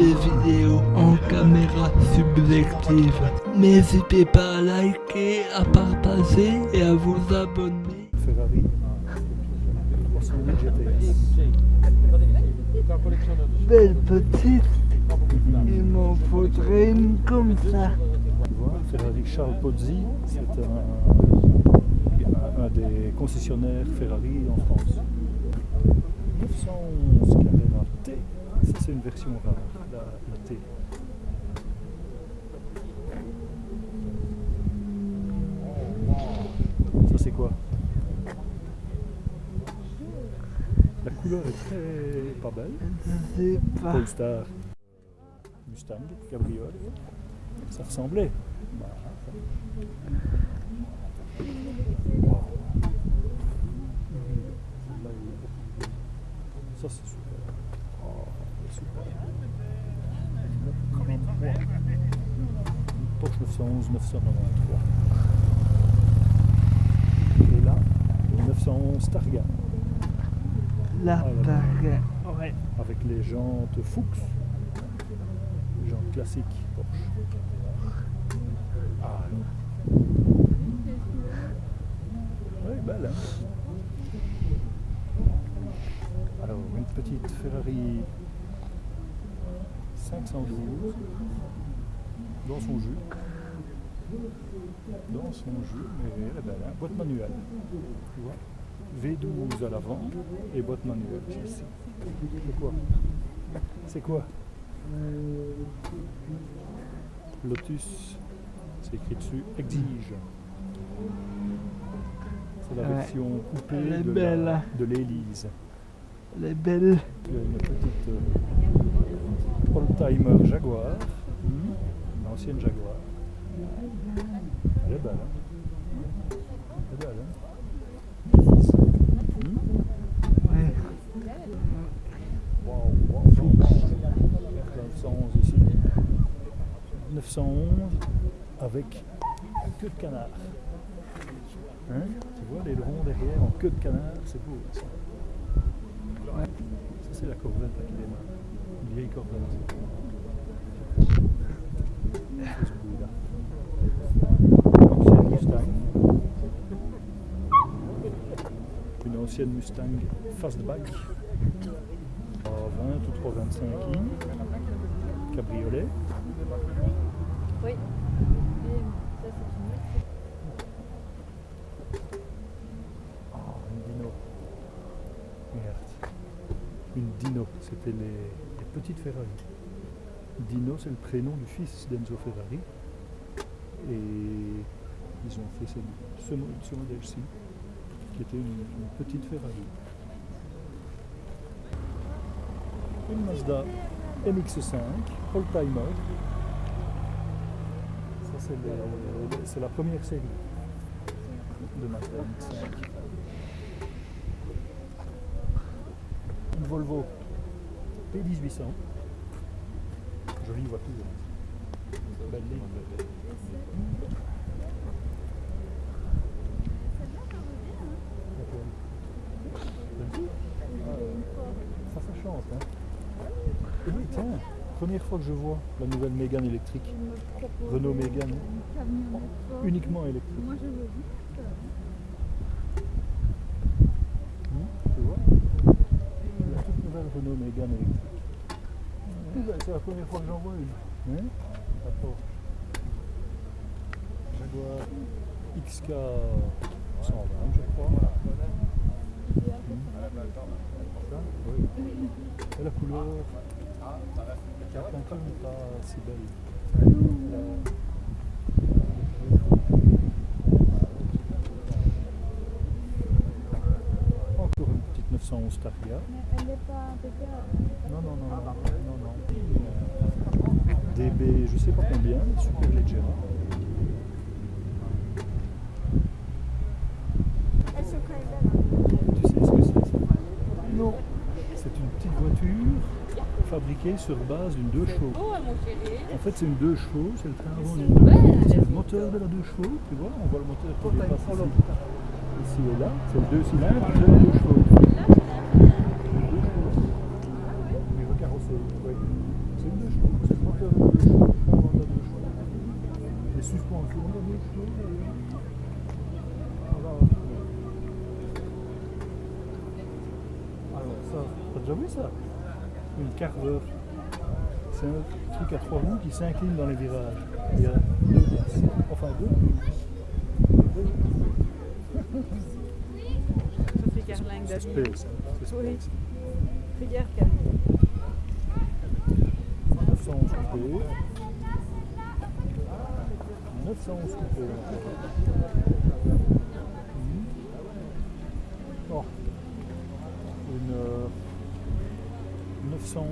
des vidéos en caméra subjective. N'hésitez pas à liker, à partager et à vous abonner. Ferrari 308 GTS. Belle petite, il m'en faudrait une comme ça. Ferrari Charles Pozzi, c'est un, un des concessionnaires Ferrari en France. 911 Carrera T, ça c'est une version rare, la, la. Ça c'est quoi? La couleur est très pas belle. Sais pas. Polestar, Mustang, cabriolet, ça ressemblait. Bah, Ça c'est. Oh, super. Une Porsche 911 993. Et là, une 911 Targa La Ah, targa. Ouais. avec les jantes Fuchs, les jantes classiques Porsche. Ah, oui, belle, hein Alors, une petite Ferrari 512 dans son jus. Dans son jus, mais elle est belle, hein boîte manuelle. Tu vois? V12 à l'avant et boîte manuelle ici. C'est quoi? C'est quoi? Lotus, c'est écrit dessus, exige. C'est la Ouais. version coupée Elle de, belle. la- de l'Élise. Elle est belle. Il y a une petite euh, old-timer Jaguar, ancienne Jaguar. Elle est belle, hein hein Ouais. Wow, wow, wow, wow. 911 ici. 911 avec queue de canard. Hein? Tu vois les ronds derrière en queue de canard, c'est beau ça. Ça c'est la Corvette qui démarre. Une vieille Corvette. C'est ce bruit-là. Ancienne Mustang. Une ancienne Mustang fastback. 320 ou 325 i. Cabriolet. Oui. C'est une Dino. Merde. Une Dino, c'était les, les petites Ferrari. Dino, c'est le prénom du fils d'Enzo Ferrari. Et ils ont fait ce, ce modèle-ci, qui était une, petite Ferrari. Une Mazda MX-5, old-timer. Ça, c'est la première série de Mazda MX-5. Une Volvo P1800. Jolie voiture. Belle ligne. Celle-ci Ah, euh, Ça, ça chante. Hein. Et oui, tiens, première fois que je vois la nouvelle Mégane électrique. Renault Mégane, uniquement électrique. Moi, je veux vite. Hmm, tu vois La toute nouvelle Renault Mégane électrique. Tout belle, C'est la première fois que j'en vois une. Hein Attends. Jaguar XK 120, je crois. Ça, oui. Et la couleur, la peinture n'est pas si belle. Encore une petite 911 Targa. Elle n'est pas impeccable. Non, non, non, non, non, non. DB, je sais pas combien, super sont quand même belles. Tu sais ce que c'est? Non. C'est une petite voiture fabriqué sur base d'une deux chevaux. En fait, c'est une deux chevaux, c'est le train avant d'une deux. C'est le moteur de la deux chevaux, tu vois, on voit le moteur qui ici. Et là, c'est le deux cylindres de la deux chevaux. Euh, alors ça, t'as déjà vu ça? Une Carver. C'est un truc à trois roues qui s'incline dans les virages. Il y a deux places. Enfin deux. Sophie Carling C'est David. space. hein. C'est Oui. Regarde Camille. 911 coupé. 911 coupé. 611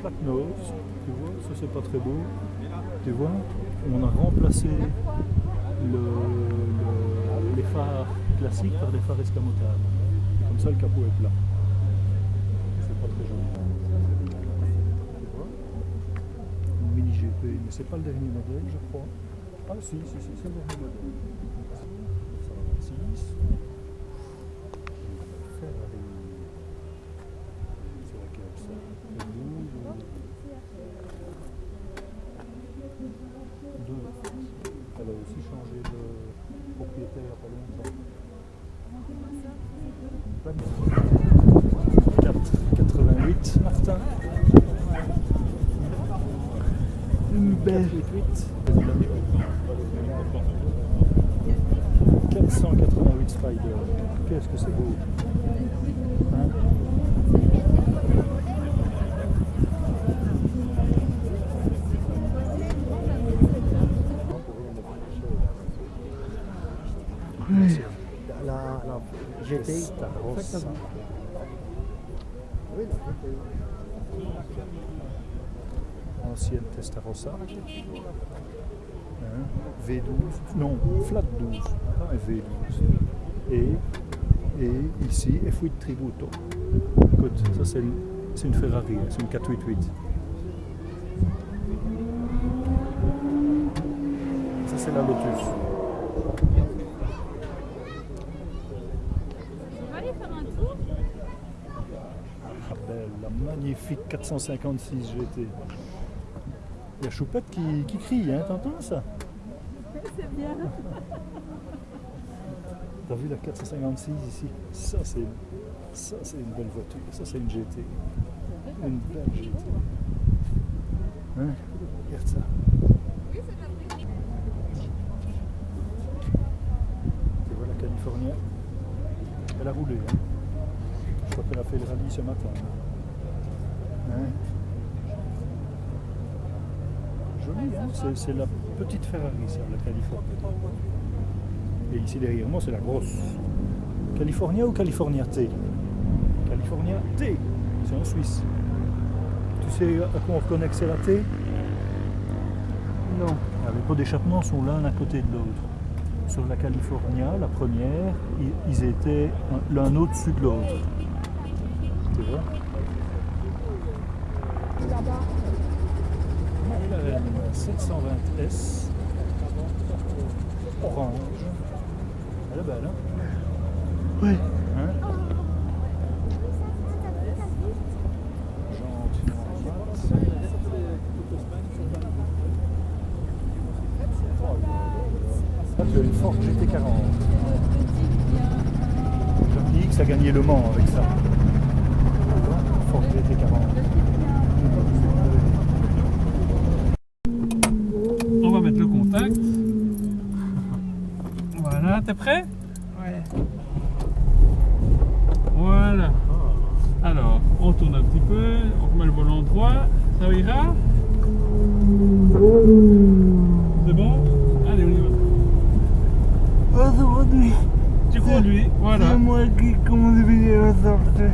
flat nose, tu vois, ça c'est pas très beau. Tu vois, on a remplacé les phares classiques par des phares escamotables. Comme ça le capot est plat. C'est pas très joli. Tu vois, mini GP, mais c'est pas le dernier modèle je crois. Ah si, si, si c'est le dernier modèle. Ça 488 Martin. Une belle 488 Spider. Qu'est-ce que c'est beau. Hein La, la GTI. Testarossa. Oui, la GTI. Ancienne Testarossa. Hein, V12. Non, flat 12. Pas un V12. Et, et ici, F8 Tributo. Écoute, ça c'est une, une Ferrari, hein, c'est une 488. Ça c'est la Lotus. On va aller faire un tour Ah, belle, la magnifique 456 GT. Il y a Choupette qui, qui crie, hein, t'entends ça? C'est bien. T'as vu la 456 ici? Ça c'est ça c'est une belle voiture. Ça c'est une GT. Une belle GT. Hein Regarde ça. Tu vois la California? Elle a roulé. Hein Je crois qu'elle a fait le rallye ce matin. Hein Joli, hein C'est- la petite Ferrari, ça, la California. Et ici derrière moi, c'est la grosse. California ou California T? California T, c'est en Suisse. Tu sais à quoi on reconnaît que c'est la T? Non. Les pots d'échappement sont l'un à côté de l'autre. Sur la California, la première, ils étaient un- l'un au-dessus de l'autre. Tu vois? McLaren 720S orange. Elle est belle, hein? Oui. Hein? As une Ford GT40. Jean X a gagné Le Mans avec ça. Ford GT40. On Voilà, t'es prêt? Ouais. Voilà. Alors, on tourne un petit peu, on remet le volant droit, ça ira? C'est bon? Allez, on y va. Aujourd'hui, Tu conduis, voilà. c'est moi qui conduis aujourd'hui.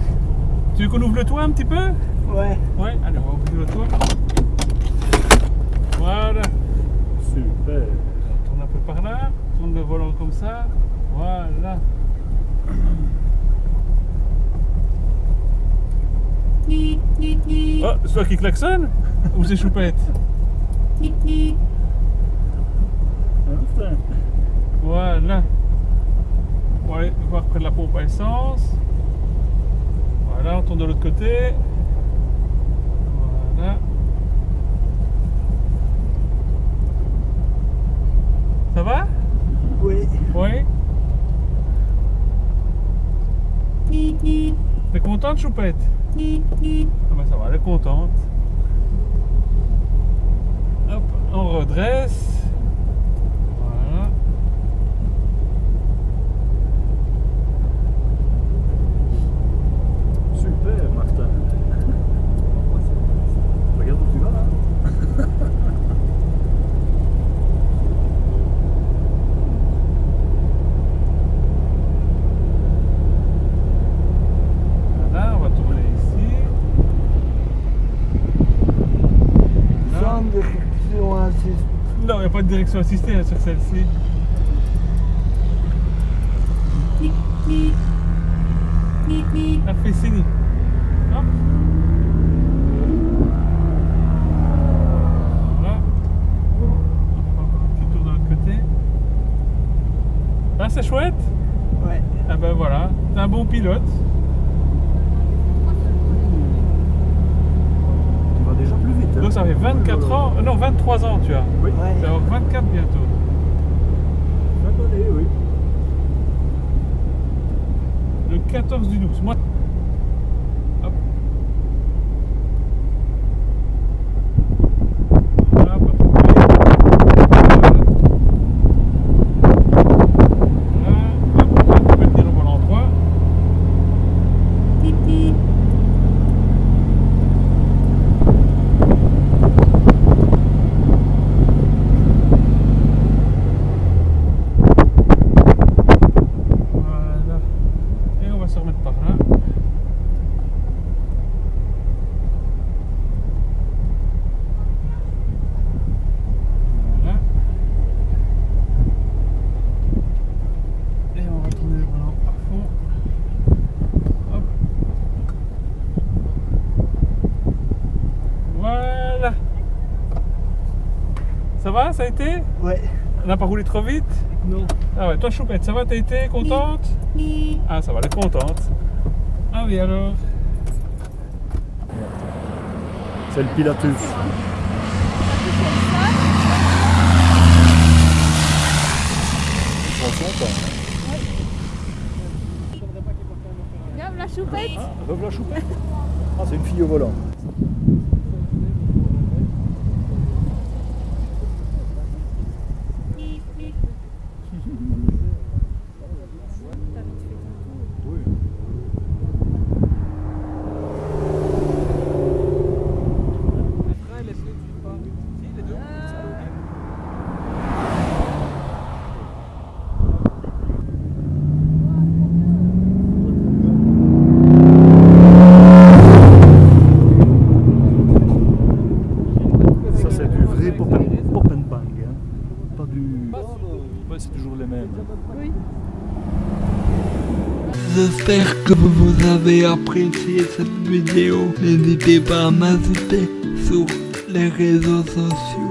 Tu veux qu'on ouvre le toit un petit peu? Ouais. Ouais, allez, on va ouvrir le toit. Voilà. Super. On tourne un peu par là, tourne le volant comme ça. Voilà. Oh, c'est toi qui klaxonne Ou c'est Choupette. Voilà. On va aller voir près de la pompe à essence. Voilà, on tourne de l'autre côté. Voilà. Ça va? Oui. Oui. T'es content contente, Choupette? Ah bah ça va, elle est contente. Hop, on redresse. Voilà. Super, Martin. Regarde où tu vas là. Voilà, on va tourner ici. Là. Sans direction assistée. Non, il n'y a pas de direction assistée hein, sur celle-ci. Elle fait signe. Hop. Voilà. Petit tour de l'autre côté. Ah, c'est chouette Ouais. Ah ben voilà, t'es un bon pilote. Tu vas ça fait 24 ans, euh, non 23 ans tu as. Oui. Tu vas avoir 24 bientôt. Oui. Le 14 du 12. Moi. Hop. Voilà, pas trop vite. Voilà. Voilà. Hop, on peut le dire au bon endroit. Voilà. Et on va se remettre par là. Voilà. Et on va tourner le volant à fond. Hop. Voilà. Ça a été Ouais. On n'a pas roulé trop vite Non. ah ouais, toi Choupette, ça va, t'as été contente Ah ça va, elle est contente. Ah oui alors C'est le Pilatus. Regarde la choupette. Ah, revoilà Choupette. Ah, c'est une fille au volant. Oui. Ça, c'est du vrai pop and, pop and bang. hein. Pas du. Ouais, c'est toujours les mêmes. J'espère que vous avez apprécié cette vidéo. N'hésitez pas à m'ajouter sur les réseaux sociaux.